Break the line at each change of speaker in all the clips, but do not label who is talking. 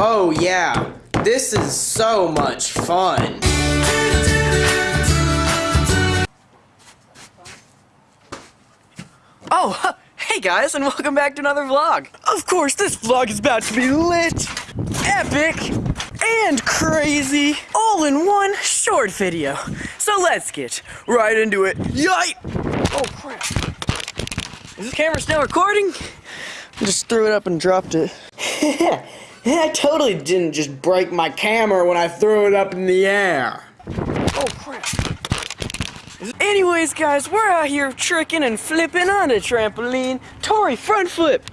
Oh yeah, this is so much fun.
Oh, hey guys, and welcome back to another vlog. Of course, this vlog is about to be lit, epic, and crazy, all in one short video. So let's get right into it. Yite! Oh crap. Is this camera still recording? I just threw it up and dropped it. I totally didn't just break my camera when I threw it up in the air. Oh crap. Anyways, guys, we're out here tricking and flipping on a trampoline. Tori, front flip.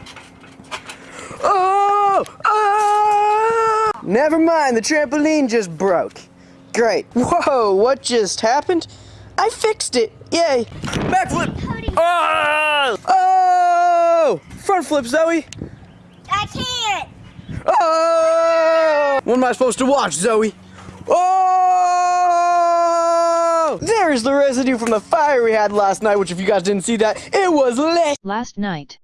Oh! Oh! Never mind, the trampoline just broke. Great. Whoa, what just happened? I fixed it. Yay. Backflip. Oh! Oh! Front flip, Zoe.
I can't.
Oh! What am I supposed to watch, Zoe? Oh! There's the residue from the fire we had last night, which if you guys didn't see that, it was lit.
Last night.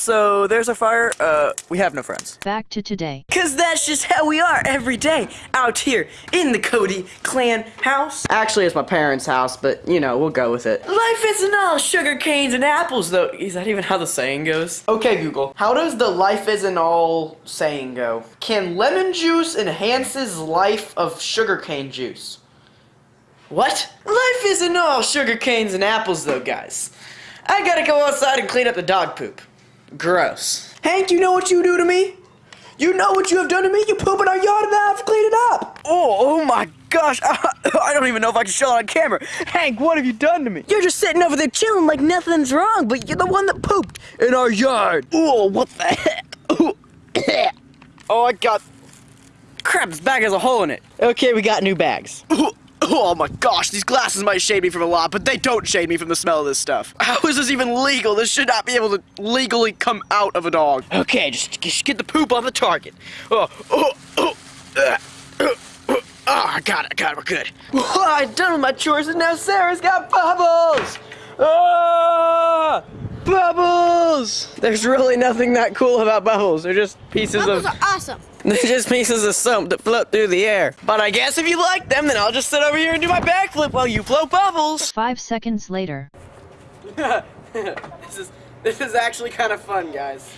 So there's our fire. Uh, we have no friends.
Back to today.
Cause that's just how we are every day out here in the Cody clan house. Actually, it's my parents' house, but you know, we'll go with it. Life isn't all sugar canes and apples, though. Is that even how the saying goes? Okay, Google. How does the life isn't all saying go? Can lemon juice enhances life of sugar cane juice? What? Life isn't all sugar canes and apples, though, guys. I gotta go outside and clean up the dog poop. Gross. Hank, you know what you do to me? You know what you have done to me? You poop in our yard and I have to clean it up. Oh, oh my gosh. I don't even know if I can show it on camera. Hank, what have you done to me? You're just sitting over there chilling like nothing's wrong, but you're the one that pooped in our yard. Oh, what the heck? oh, I got... Crap, this bag has a hole in it. Okay, we got new bags. Oh my gosh, these glasses might shade me from a lot, but they don't shade me from the smell of this stuff. How is this even legal? This should not be able to legally come out of a dog. Okay, just, just get the poop on the target. Oh, oh, oh, uh, oh, I got it, I got it, we're good. Oh, I'm done with my chores and now Sarah's got bubbles! Ah! Bubbles! There's really nothing that cool about bubbles. They're just pieces
Bubbles
of...
are awesome.
They're just pieces of soap that float through the air. But I guess if you like them, then I'll just sit over here and do my backflip while you blow bubbles.
Five seconds later.
this is this is actually kind of fun, guys.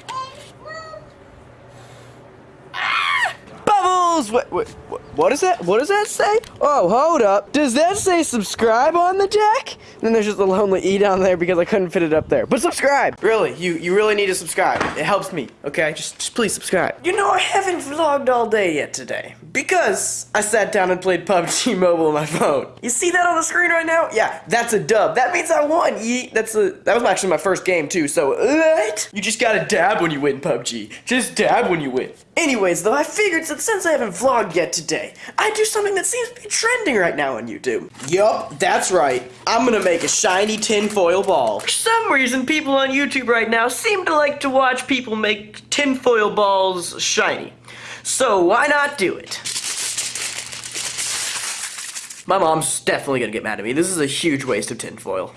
Ah! What, what, what, what is that? What does that say? Oh, hold up. Does that say subscribe on the deck? And then there's just a lonely E down there because I couldn't fit it up there. But subscribe! Really, you, you really need to subscribe. It helps me, okay? Just, just please subscribe. You know, I haven't vlogged all day yet today. Because I sat down and played PUBG Mobile on my phone. You see that on the screen right now? Yeah, that's a dub. That means I won. Yeet. That's a, that was actually my first game too, so what? You just gotta dab when you win PUBG. Just dab when you win. Anyways, though, I figured that since I haven't vlogged yet today, I'd do something that seems to be trending right now on YouTube. Yup, that's right. I'm gonna make a shiny tinfoil ball. For some reason, people on YouTube right now seem to like to watch people make tinfoil balls shiny. So why not do it? My mom's definitely gonna get mad at me. This is a huge waste of tinfoil.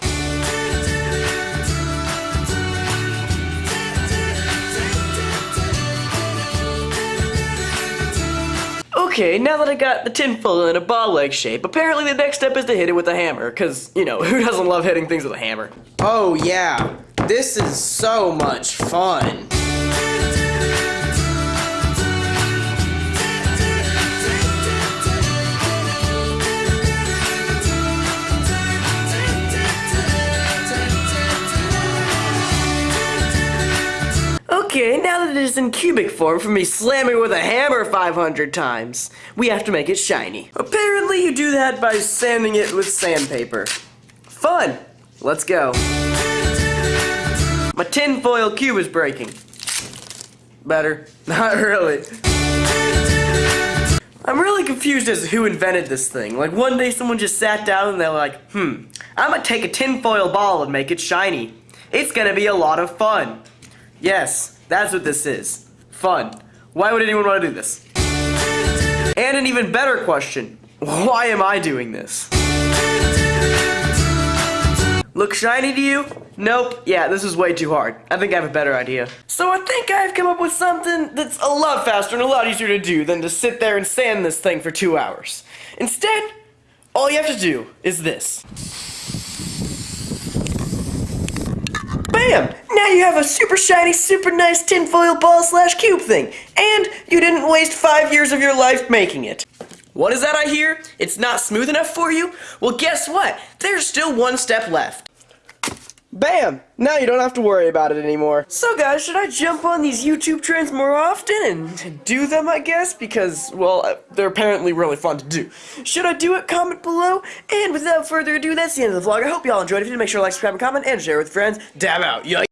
Okay, now that I got the tinfoil in a ball-like shape, apparently the next step is to hit it with a hammer, because, you know, who doesn't love hitting things with a hammer?
Oh yeah, this is so much fun.
It is in cubic form from me slamming with a hammer 500 times, we have to make it shiny. Apparently you do that by sanding it with sandpaper. Fun! Let's go. My tinfoil cube is breaking. Better. Not really. I'm really confused as to who invented this thing. Like one day someone just sat down and they're like, hmm, I'm gonna take a tinfoil ball and make it shiny. It's gonna be a lot of fun. Yes, that's what this is. Fun. Why would anyone want to do this? And an even better question. Why am I doing this? Look shiny to you? Nope, yeah, this is way too hard. I think I have a better idea. So I think I've come up with something that's a lot faster and a lot easier to do than to sit there and sand this thing for two hours. Instead, all you have to do is this. Bam! Now you have a super shiny, super nice tinfoil ball slash cube thing. And you didn't waste five years of your life making it. What is that I hear? It's not smooth enough for you? Well, guess what? There's still one step left. Bam! Now you don't have to worry about it anymore. So guys, should I jump on these YouTube trends more often and do them, I guess? Because, well, uh, they're apparently really fun to do. Should I do it? Comment below. And without further ado, that's the end of the vlog. I hope y'all enjoyed. If you did, make sure to like, subscribe, and comment, and share with friends. Dab out. Yikes.